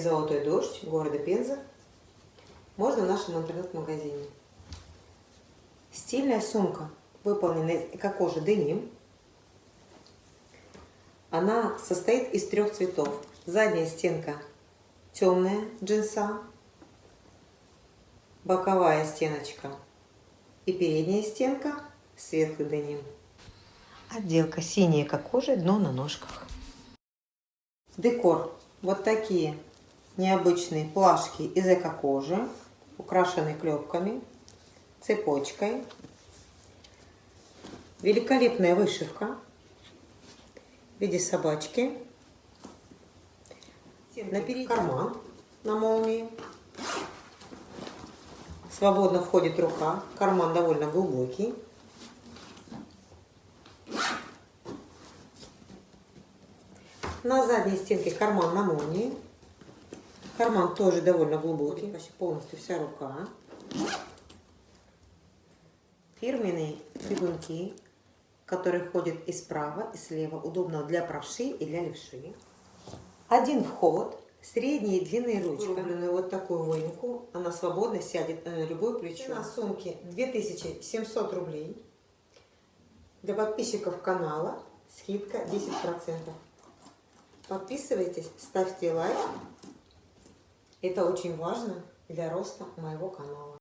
«Золотой дождь» города Пенза. Можно в нашем интернет-магазине. Стильная сумка, выполнена из эко-кожи деним. Она состоит из трех цветов. Задняя стенка темная джинса, боковая стеночка и передняя стенка светлый деним. Отделка синяя как кожа, дно на ножках. Декор. Вот такие необычные плашки из эко-кожи, украшенные клепками, цепочкой. Великолепная вышивка в виде собачки. Наперед карман на молнии. Свободно входит рука. Карман довольно глубокий. На задней стенке карман на молнии. Карман тоже довольно глубокий, почти полностью вся рука. Фирменные бегунки, которые ходят и справа, и слева. Удобно для правши и для левши. Один вход, средние длинные ручки. Вырубленную вот такую выемку, она свободно сядет на любое плечо. Цена сумки 2700 рублей. Для подписчиков канала скидка 10%. Подписывайтесь, ставьте лайк. Это очень важно для роста моего канала.